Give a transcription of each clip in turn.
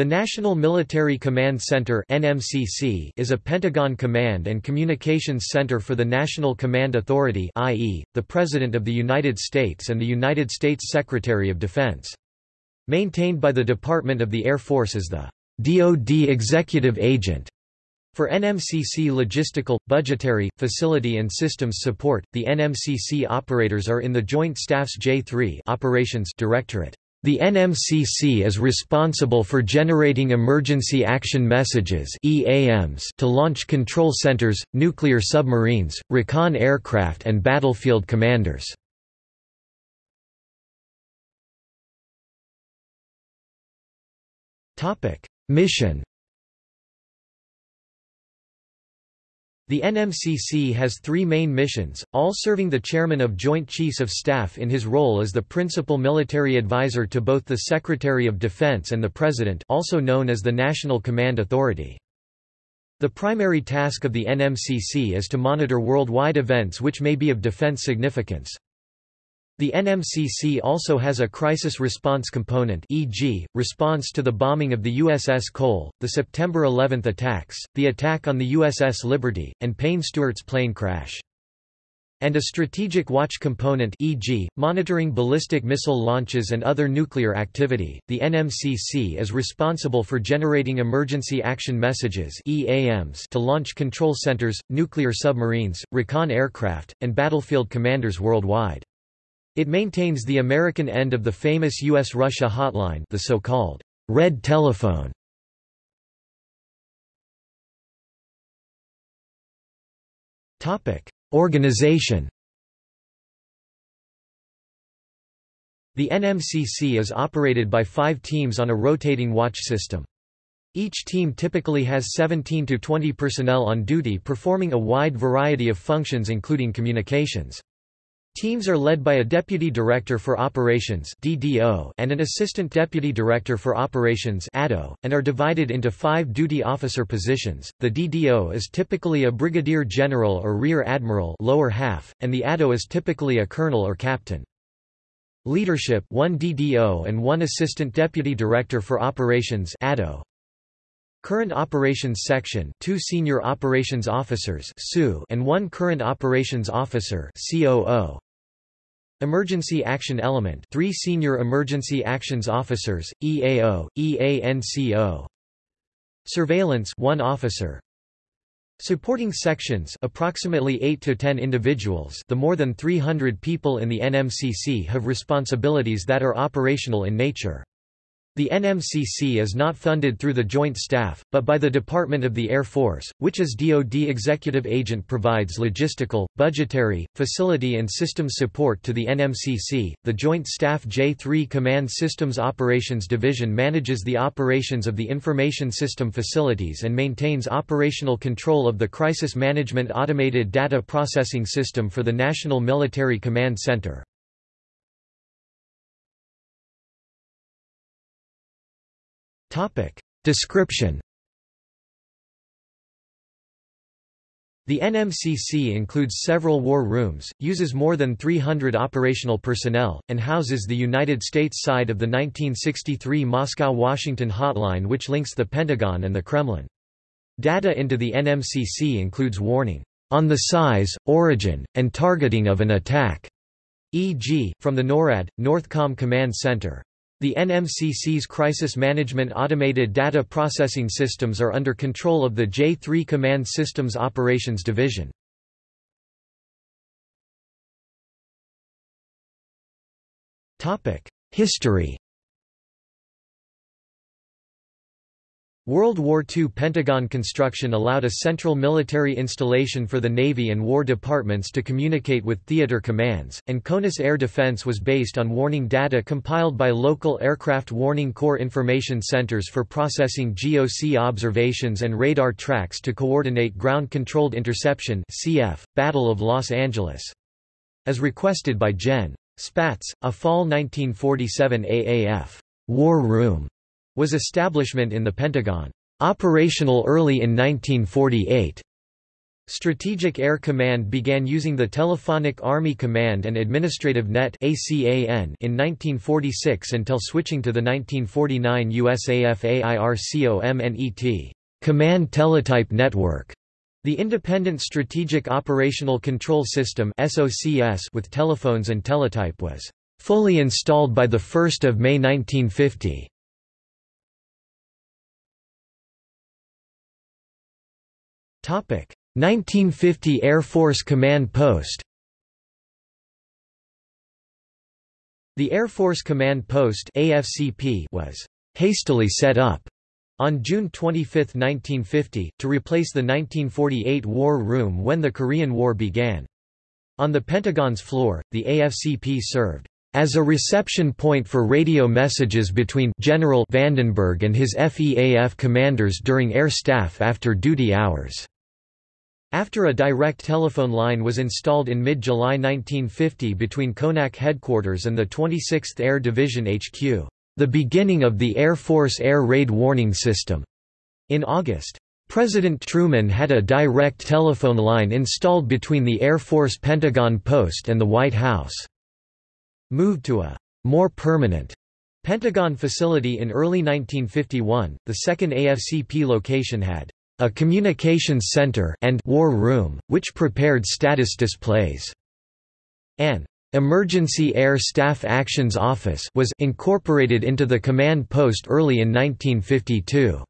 The National Military Command Center (NMCC) is a Pentagon command and communications center for the National Command Authority, i.e., the President of the United States and the United States Secretary of Defense. Maintained by the Department of the Air Force as the DoD Executive Agent. For NMCC logistical, budgetary, facility and systems support, the NMCC operators are in the Joint Staff's J3 Operations Directorate. The NMCC is responsible for generating emergency action messages EAMs to launch control centers, nuclear submarines, recon aircraft and battlefield commanders. Mission The NMCC has three main missions, all serving the Chairman of Joint Chiefs of Staff in his role as the principal military advisor to both the Secretary of Defense and the President also known as the National Command Authority. The primary task of the NMCC is to monitor worldwide events which may be of defense significance. The NMCC also has a crisis response component e.g., response to the bombing of the USS Cole, the September 11 attacks, the attack on the USS Liberty, and Payne Stewart's plane crash. And a strategic watch component e.g., monitoring ballistic missile launches and other nuclear activity. The NMCC is responsible for generating emergency action messages EAMs to launch control centers, nuclear submarines, recon aircraft, and battlefield commanders worldwide. It maintains the American end of the famous U.S.-Russia hotline the so-called red telephone. Organization The NMCC is operated by five teams on a rotating watch system. Each team typically has 17 to 20 personnel on duty performing a wide variety of functions including communications. Teams are led by a Deputy Director for Operations DDO and an Assistant Deputy Director for Operations ADO, and are divided into five duty officer positions. The DDO is typically a Brigadier General or Rear Admiral lower half, and the ADO is typically a Colonel or Captain. Leadership one DDO and one Assistant Deputy Director for Operations ADO. Current Operations Section two Senior Operations Officers and one Current Operations Officer COO. Emergency Action Element three Senior Emergency Actions Officers, EAO, EANCO. Surveillance one officer. Supporting sections approximately 8 to 10 individuals the more than 300 people in the NMCC have responsibilities that are operational in nature. The NMCC is not funded through the Joint Staff, but by the Department of the Air Force, which as DoD executive agent provides logistical, budgetary, facility and systems support to the NMCC. The Joint Staff J3 Command Systems Operations Division manages the operations of the information system facilities and maintains operational control of the Crisis Management Automated Data Processing System for the National Military Command Center. Topic. Description The NMCC includes several war rooms, uses more than 300 operational personnel, and houses the United States side of the 1963 Moscow-Washington hotline which links the Pentagon and the Kremlin. Data into the NMCC includes warning, "...on the size, origin, and targeting of an attack", e.g., from the NORAD, Northcom Command Center. The NMCC's crisis management automated data processing systems are under control of the J3 Command Systems Operations Division. History World War II Pentagon construction allowed a central military installation for the Navy and War Departments to communicate with theater commands, and CONUS air defense was based on warning data compiled by local Aircraft Warning Corps information centers for processing GOC observations and radar tracks to coordinate ground-controlled interception CF, Battle of Los Angeles. As requested by Gen. Spaatz, a fall 1947 AAF war room was establishment in the Pentagon, operational early in 1948. Strategic Air Command began using the Telephonic Army Command and Administrative Net in 1946 until switching to the 1949 USAF AIRCOMNET Command Teletype Network. The Independent Strategic Operational Control System with telephones and teletype was fully installed by 1 May 1950. 1950 Air Force Command Post The Air Force Command Post AFCP was hastily set up on June 25, 1950, to replace the 1948 War Room when the Korean War began. On the Pentagon's floor, the AFCP served as a reception point for radio messages between General Vandenberg and his FEAF commanders during air staff after duty hours. After a direct telephone line was installed in mid-July 1950 between CONAC headquarters and the 26th Air Division HQ, the beginning of the Air Force Air Raid Warning System. In August, President Truman had a direct telephone line installed between the Air Force Pentagon Post and the White House. Moved to a more permanent Pentagon facility in early 1951, the second AFCP location had a communications center and war room, which prepared status displays. An Emergency Air Staff Actions Office was incorporated into the command post early in 1952.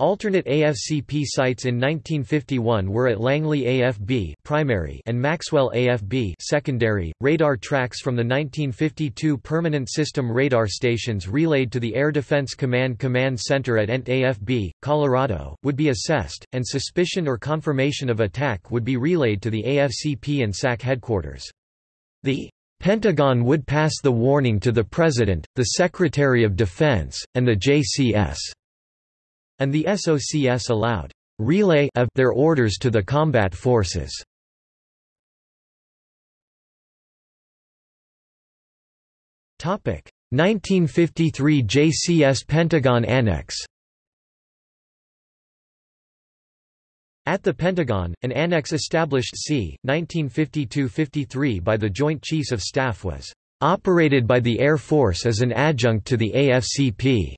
Alternate AFCP sites in 1951 were at Langley AFB primary and Maxwell AFB secondary. Radar tracks from the 1952 permanent system radar stations relayed to the Air Defense Command Command Center at ENT AFB, Colorado, would be assessed, and suspicion or confirmation of attack would be relayed to the AFCP and SAC headquarters. The Pentagon would pass the warning to the President, the Secretary of Defense, and the JCS and the SOCS allowed relay of their orders to the combat forces. Topic 1953 JCS Pentagon Annex At the Pentagon, an annex established c. 1952–53 by the Joint Chiefs of Staff was operated by the Air Force as an adjunct to the AFCP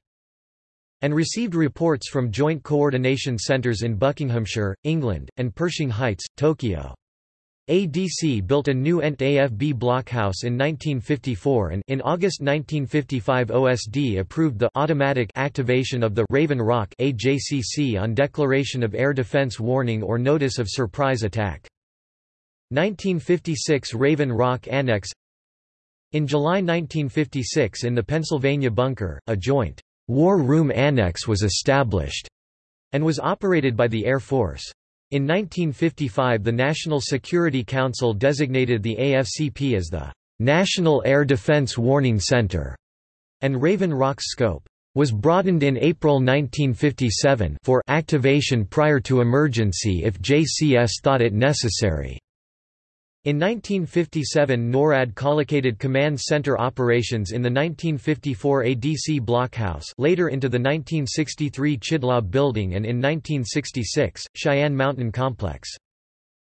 and received reports from joint coordination centers in Buckinghamshire, England, and Pershing Heights, Tokyo. ADC built a new ENT AFB blockhouse in 1954 and in August 1955 OSD approved the automatic activation of the Raven Rock AJCC on declaration of air defense warning or notice of surprise attack. 1956 Raven Rock Annex In July 1956 in the Pennsylvania Bunker, a joint War Room Annex was established and was operated by the Air Force. In 1955 the National Security Council designated the AFCP as the National Air Defense Warning Center, and Raven Rock's scope was broadened in April 1957 for activation prior to emergency if JCS thought it necessary. In 1957 NORAD collocated command center operations in the 1954 ADC blockhouse later into the 1963 Chidlaw building and in 1966, Cheyenne Mountain Complex.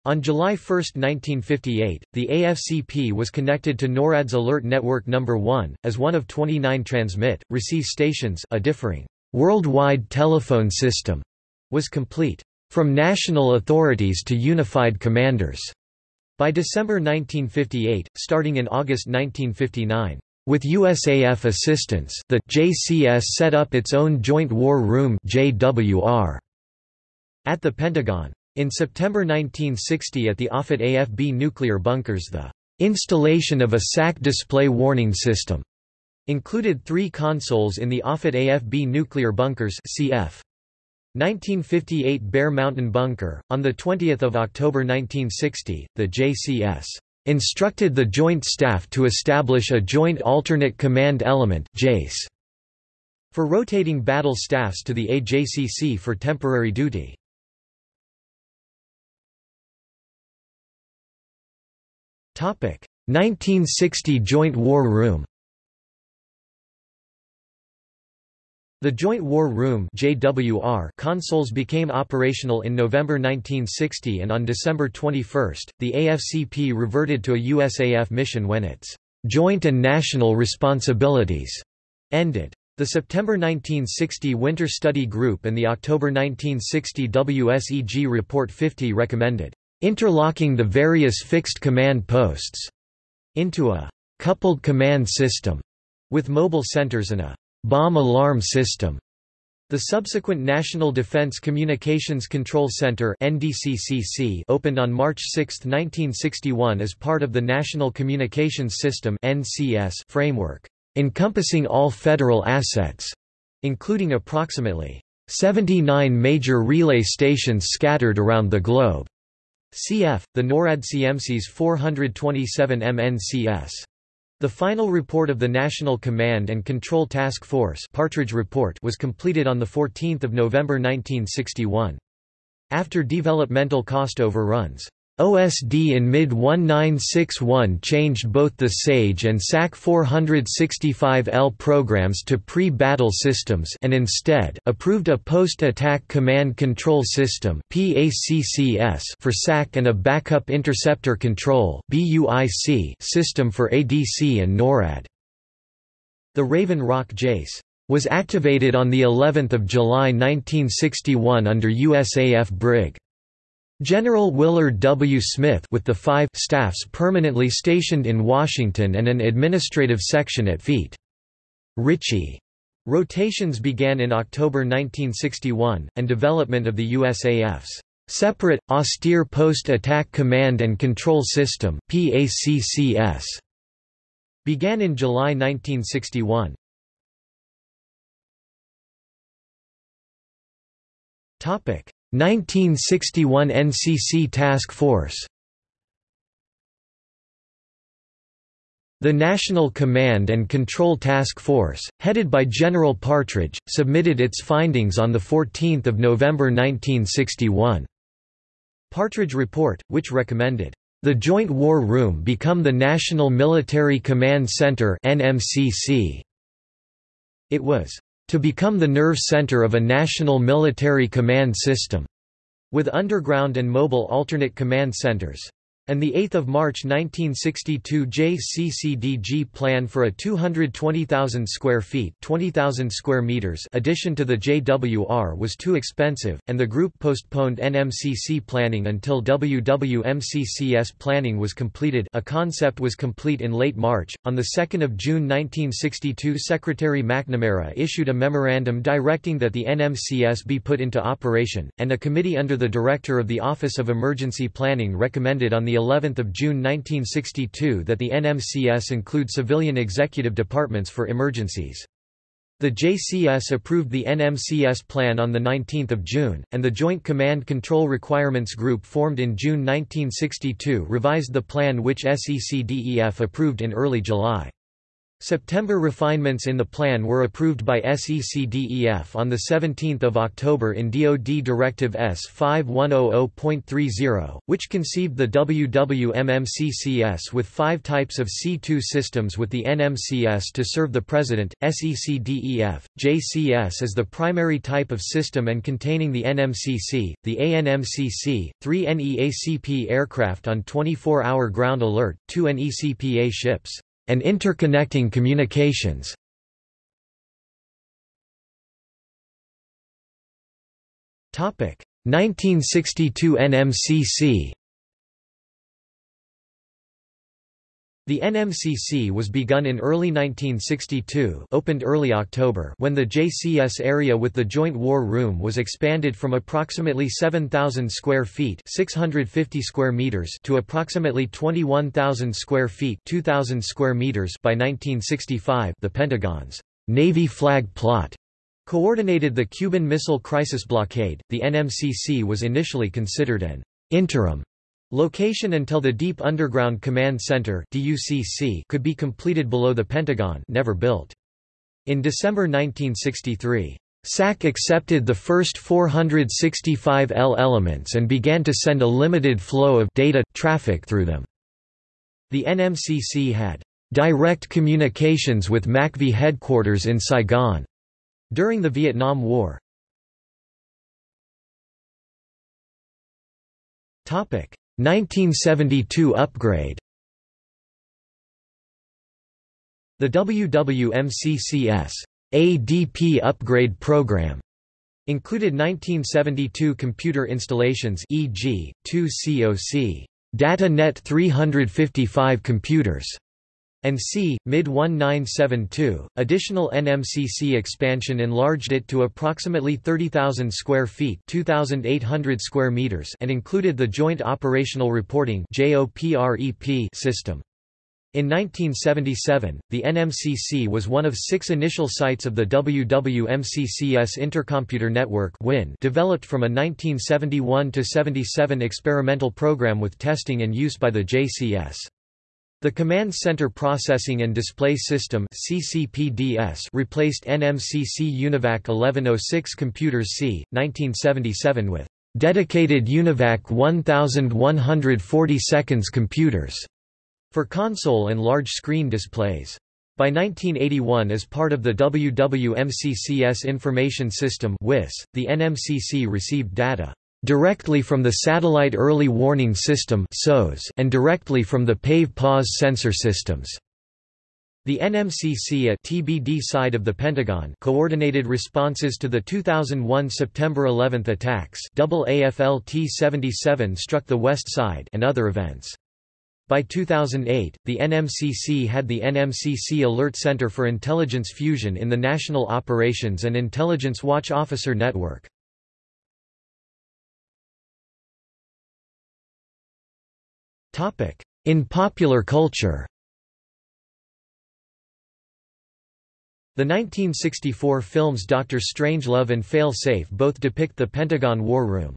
On July 1, 1958, the AFCP was connected to NORAD's Alert Network No. 1, as one of 29 transmit, receive stations a differing, worldwide telephone system was complete. From national authorities to unified commanders. By December 1958, starting in August 1959, with USAF assistance, the JCS set up its own Joint War Room (JWR) at the Pentagon. In September 1960 at the Offutt AFB nuclear bunkers the installation of a SAC display warning system included three consoles in the Offutt AFB nuclear bunkers CF. 1958 Bear Mountain Bunker. On 20 October 1960, the JCS instructed the Joint Staff to establish a Joint Alternate Command Element JACE for rotating battle staffs to the AJCC for temporary duty. Topic 1960 Joint War Room The Joint War Room JWR consoles became operational in November 1960 and on December 21, the AFCP reverted to a USAF mission when its joint and national responsibilities ended. The September 1960 Winter Study Group and the October 1960 WSEG Report 50 recommended interlocking the various fixed command posts into a coupled command system with mobile centers and a bomb alarm system. The subsequent National Defense Communications Control Center NDCCC opened on March 6, 1961 as part of the National Communications System NCS framework, encompassing all federal assets, including approximately 79 major relay stations scattered around the globe. Cf. the NORAD CMC's 427 MNCS. The final report of the National Command and Control Task Force Partridge report was completed on 14 November 1961. After developmental cost overruns, OSD in mid-1961 changed both the SAGE and SAC 465L programs to pre-battle systems and instead approved a post-attack command control system for SAC and a backup interceptor control system for ADC and NORAD. The Raven Rock JACE was activated on the 11th of July 1961 under USAF Brig. General Willard W. Smith with the five staffs permanently stationed in Washington and an administrative section at Feet. Ritchie. Rotations began in October 1961, and development of the USAF's separate, austere Post-Attack Command and Control System PACCS, began in July 1961. Topic 1961 NCC Task Force The National Command and Control Task Force, headed by General Partridge, submitted its findings on 14 November 1961. Partridge Report, which recommended, "...the Joint War Room become the National Military Command Center It was to become the nerve center of a national military command system, with underground and mobile alternate command centers and the 8th of March 1962 JCCDG plan for a 220,000 square feet, 20,000 square meters addition to the JWR was too expensive and the group postponed NMCC planning until WWMCCS planning was completed. A concept was complete in late March. On the 2nd of June 1962, Secretary McNamara issued a memorandum directing that the NMCS be put into operation, and a committee under the director of the Office of Emergency Planning recommended on the 11th of June 1962 that the NMCS include civilian executive departments for emergencies. The JCS approved the NMCS plan on 19 June, and the Joint Command Control Requirements Group formed in June 1962 revised the plan which SECDEF approved in early July. September refinements in the plan were approved by SECDEF on 17 October in DoD Directive S5100.30, which conceived the WWMCCS with five types of C2 systems with the NMCS to serve the President, SECDEF, JCS as the primary type of system and containing the NMCC, the ANMCC, three NEACP aircraft on 24-hour ground alert, two NECPA ships and interconnecting communications. Topic 1962 NMCC The NMCC was begun in early 1962 opened early October when the JCS area with the Joint War Room was expanded from approximately 7,000 square feet 650 square meters to approximately 21,000 square feet 2,000 square meters by 1965 the Pentagon's Navy flag plot coordinated the Cuban Missile Crisis blockade. The NMCC was initially considered an interim Location until the Deep Underground Command Center could be completed below the Pentagon never built. In December 1963, SAC accepted the first 465 L elements and began to send a limited flow of data traffic through them. The NMCC had direct communications with MACV headquarters in Saigon. During the Vietnam War 1972 upgrade The WWMCCS ADP upgrade program included 1972 computer installations e.g., two COC Data Net 355 computers and C. Mid 1972. Additional NMCC expansion enlarged it to approximately 30,000 square feet (2,800 square meters) and included the Joint Operational Reporting system. In 1977, the NMCC was one of six initial sites of the WWMCCS Intercomputer Network developed from a 1971–77 experimental program with testing and use by the JCS. The Command Center Processing and Display System CCPDS replaced NMCC UNIVAC 1106 computers C. 1977 with dedicated UNIVAC 1140 seconds computers for console and large screen displays. By 1981 as part of the WWMCCS Information System WIS, the NMCC received data directly from the Satellite Early Warning System and directly from the PAVE PAWS sensor systems. The NMCC at TBD side of the Pentagon coordinated responses to the 2001 September 11 attacks double AFL T-77 struck the west side and other events. By 2008, the NMCC had the NMCC Alert Center for Intelligence Fusion in the National Operations and Intelligence Watch Officer Network. In popular culture The 1964 films Doctor Strangelove and Fail-Safe both depict the Pentagon War Room.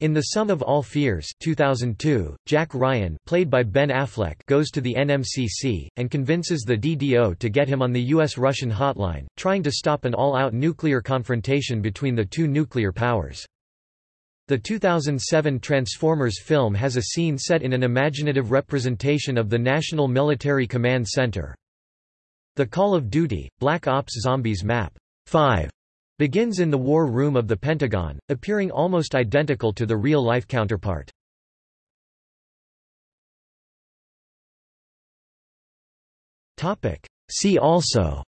In The Sum of All Fears 2002, Jack Ryan played by Ben Affleck goes to the NMCC, and convinces the DDO to get him on the U.S.-Russian hotline, trying to stop an all-out nuclear confrontation between the two nuclear powers. The 2007 Transformers film has a scene set in an imaginative representation of the National Military Command Center. The Call of Duty, Black Ops Zombies map 5 begins in the War Room of the Pentagon, appearing almost identical to the real-life counterpart. See also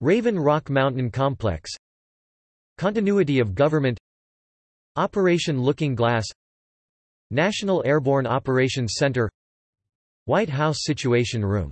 Raven Rock Mountain Complex Continuity of government Operation Looking Glass National Airborne Operations Center White House Situation Room